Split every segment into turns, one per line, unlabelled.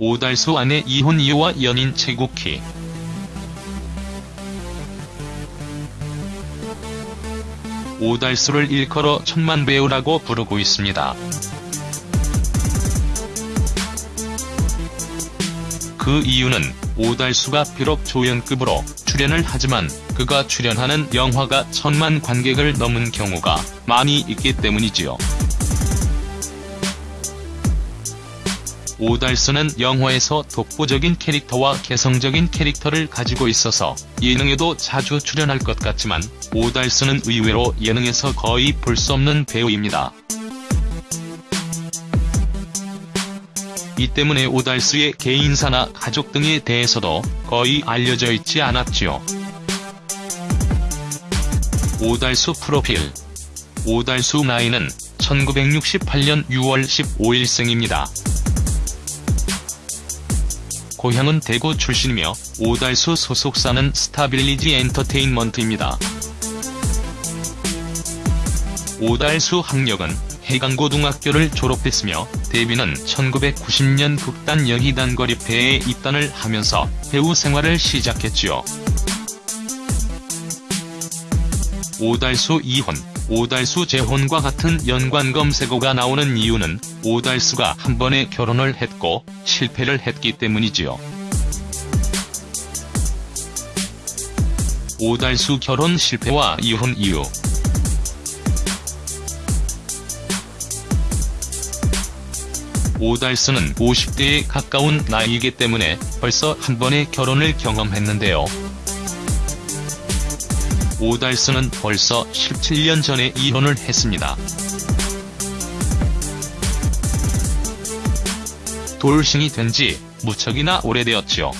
오달수 아내 이혼 이유와 연인 최국희 오달수를 일컬어 천만 배우라고 부르고 있습니다. 그 이유는 오달수가 비록 조연급으로 출연을 하지만 그가 출연하는 영화가 천만 관객을 넘은 경우가 많이 있기 때문이지요. 오달수는 영화에서 독보적인 캐릭터와 개성적인 캐릭터를 가지고 있어서 예능에도 자주 출연할 것 같지만 오달수는 의외로 예능에서 거의 볼 수 없는 배우입니다. 이 때문에 오달수의 개인사나 가족 등에 대해서도 거의 알려져 있지 않았지요. 오달수 프로필 오달수 나이는 1968년 6월 15일생입니다. 고향은 대구 출신이며 오달수 소속사는 스타빌리지 엔터테인먼트입니다. 오달수 학력은 해강고등학교를 졸업했으며 데뷔는 1990년 극단 여희단 거리패에 입단을 하면서 배우 생활을 시작했지요. 오달수 이혼, 오달수 재혼과 같은 연관 검색어가 나오는 이유는 오달수가 한 번의 결혼을 했고 실패를 했기 때문이지요. 오달수 결혼 실패와 이혼 이유 오달수는 50대에 가까운 나이이기 때문에 벌써 한 번의 결혼을 경험했는데요. 오달수는 벌써 17년 전에 이혼을 했습니다. 돌싱이 된 지 무척이나 오래되었지요.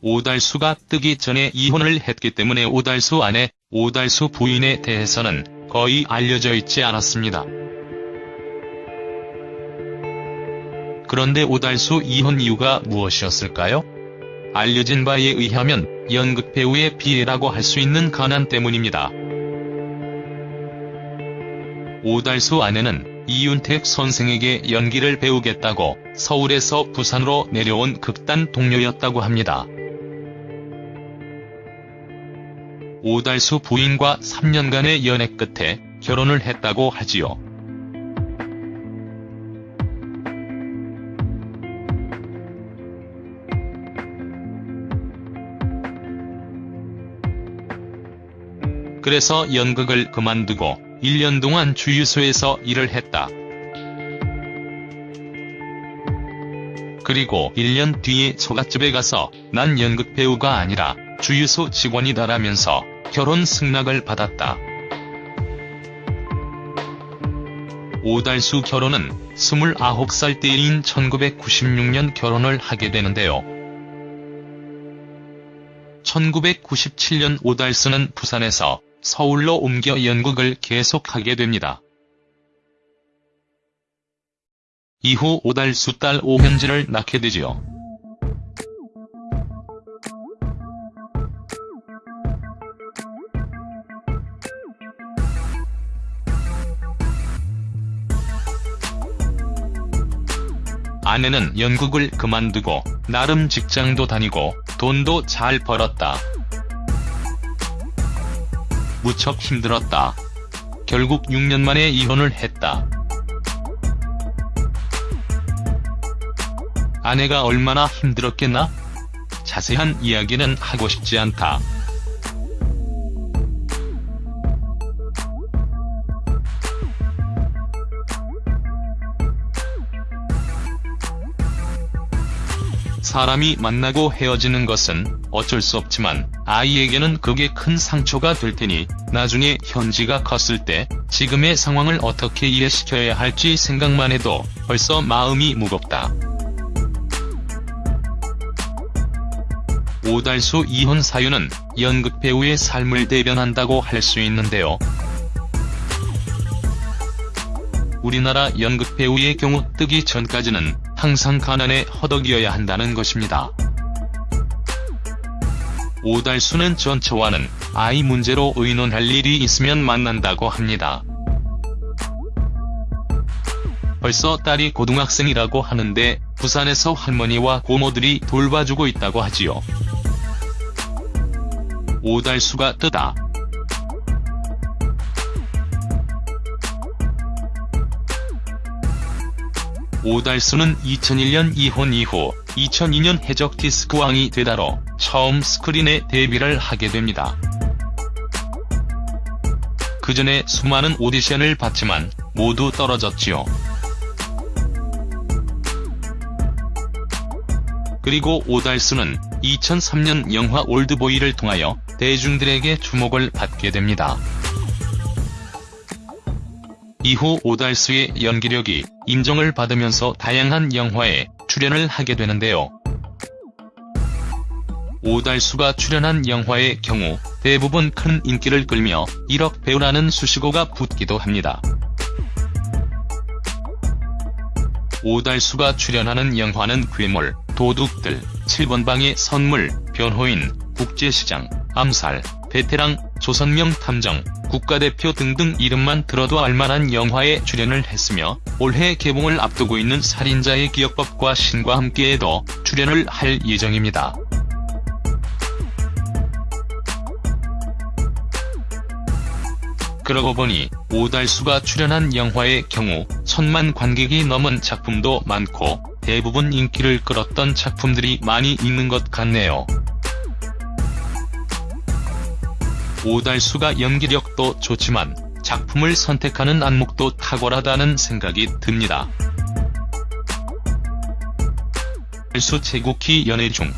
오달수가 뜨기 전에 이혼을 했기 때문에 오달수 아내, 오달수 부인에 대해서는 거의 알려져 있지 않았습니다. 그런데 오달수 이혼 이유가 무엇이었을까요? 알려진 바에 의하면 연극 배우의 비애라고 할 수 있는 가난 때문입니다. 오달수 아내는 이윤택 선생에게 연기를 배우겠다고 서울에서 부산으로 내려온 극단 동료였다고 합니다. 오달수 부인과 3년간의 연애 끝에 결혼을 했다고 하지요. 그래서 연극을 그만두고 1년 동안 주유소에서 일을 했다. 그리고 1년 뒤에 처갓집에 가서 난 연극 배우가 아니라 주유소 직원이다라면서 결혼 승낙을 받았다. 오달수 결혼은 29살 때인 1996년 결혼을 하게 되는데요. 1997년 오달수는 부산에서 서울로 옮겨 연극을 계속하게 됩니다. 이후 오달수 딸 오현지를 낳게 되지요. 아내는 연극을 그만두고 나름 직장도 다니고 돈도 잘 벌었다. 무척 힘들었다. 결국 6년 만에 이혼을 했다. 아내가 얼마나 힘들었겠나? 자세한 이야기는 하고 싶지 않다. 사람이 만나고 헤어지는 것은 어쩔 수 없지만 아이에게는 그게 큰 상처가 될 테니 나중에 현지가 컸을 때 지금의 상황을 어떻게 이해시켜야 할지 생각만 해도 벌써 마음이 무겁다. 오달수 이혼 사유는 연극 배우의 삶을 대변한다고 할 수 있는데요. 우리나라 연극 배우의 경우 뜨기 전까지는 항상 가난에 허덕이어야 한다는 것입니다. 오달수는 전처와는 아이 문제로 의논할 일이 있으면 만난다고 합니다. 벌써 딸이 고등학생이라고 하는데 부산에서 할머니와 고모들이 돌봐주고 있다고 하지요. 오달수가 뜨다. 오달수는 2001년 이혼 이후 2002년 해적 디스크왕이 되다로 처음 스크린에 데뷔를 하게 됩니다. 그 전에 수많은 오디션을 봤지만 모두 떨어졌지요. 그리고 오달수는 2003년 영화 올드보이를 통하여 대중들에게 주목을 받게 됩니다. 이후 오달수의 연기력이 인정을 받으면서 다양한 영화에 출연을 하게 되는데요. 오달수가 출연한 영화의 경우 대부분 큰 인기를 끌며 1억 배우라는 수식어가 붙기도 합니다. 오달수가 출연하는 영화는 괴물, 도둑들, 7번 방의 선물, 변호인, 국제시장, 암살, 베테랑, 조선명 탐정, 국가대표 등등 이름만 들어도 알만한 영화에 출연을 했으며 올해 개봉을 앞두고 있는 살인자의 기억법과 신과 함께에도 출연을 할 예정입니다. 그러고 보니 오달수가 출연한 영화의 경우 천만 관객이 넘은 작품도 많고 대부분 인기를 끌었던 작품들이 많이 있는 것 같네요. 오달수가 연기력도 좋지만 작품을 선택하는 안목도 탁월하다는 생각이 듭니다. 달수 제국희 연애 중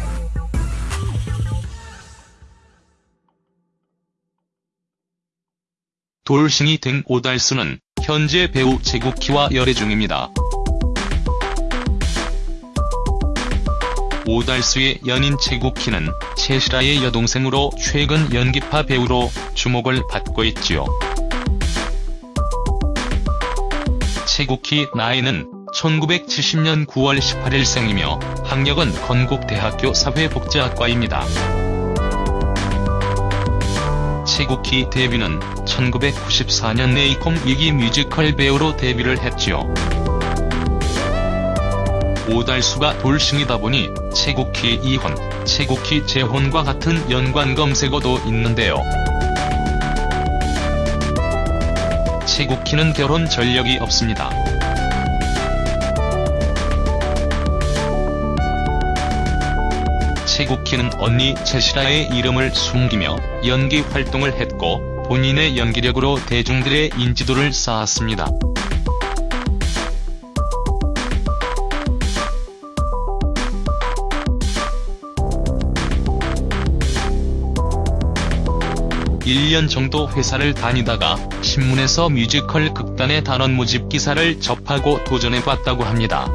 돌싱이 된 오달수는 현재 배우 제국희와 열애 중입니다. 오달수의 연인 제국희는 최실아의 여동생으로 최근 연기파 배우로 주목을 받고 있지요. 최국희 나이는 1970년 9월 18일 생이며 학력은 건국대학교 사회복지학과입니다. 최국희 데뷔는 1994년 네이콤 위기 뮤지컬 배우로 데뷔를 했지요. 오달수가 돌싱이다 보니 최국희 이혼, 최국희 재혼과 같은 연관 검색어도 있는데요. 최국희는 결혼 전력이 없습니다. 최국희는 언니 최실아의 이름을 숨기며 연기 활동을 했고 본인의 연기력으로 대중들의 인지도를 쌓았습니다. (1년) 정도 회사를 다니다가 신문에서 뮤지컬 극단의 단원 모집 기사를 접하고 도전해봤다고 합니다.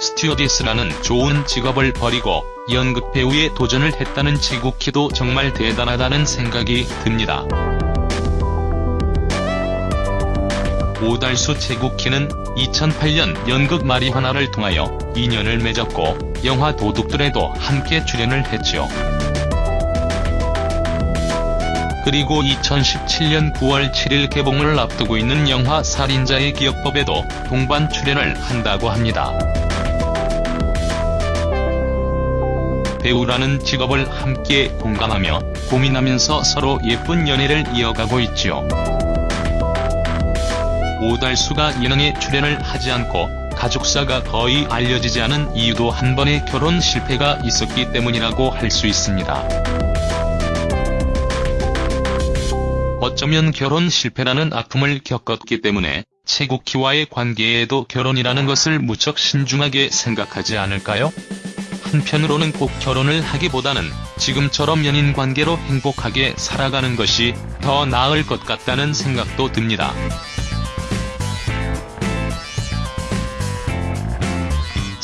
스튜어디스라는 좋은 직업을 버리고 연극 배우에 도전을 했다는 최국희도 정말 대단하다는 생각이 듭니다. 오달수 최국희는 2008년 연극 마리화나를 통하여 인연을 맺었고 영화 도둑들에도 함께 출연을 했지요. 그리고 2017년 9월 7일 개봉을 앞두고 있는 영화 살인자의 기억법에도 동반 출연을 한다고 합니다. 배우라는 직업을 함께 공감하며 고민하면서 서로 예쁜 연애를 이어가고 있지요. 오달수가 예능에 출연을 하지 않고 가족사가 거의 알려지지 않은 이유도 한 번의 결혼 실패가 있었기 때문이라고 할 수 있습니다. 어쩌면 결혼 실패라는 아픔을 겪었기 때문에 최국희와의 관계에도 결혼이라는 것을 무척 신중하게 생각하지 않을까요? 한편으로는 꼭 결혼을 하기보다는 지금처럼 연인 관계로 행복하게 살아가는 것이 더 나을 것 같다는 생각도 듭니다.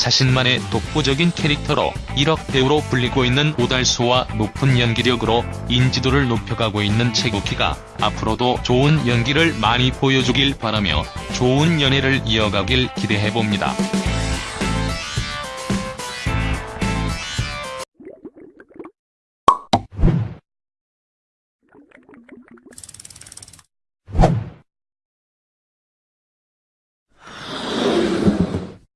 자신만의 독보적인 캐릭터로 1억 배우로 불리고 있는 오달수와 높은 연기력으로 인지도를 높여가고 있는 최국희가 앞으로도 좋은 연기를 많이 보여주길 바라며 좋은 연애를 이어가길 기대해봅니다.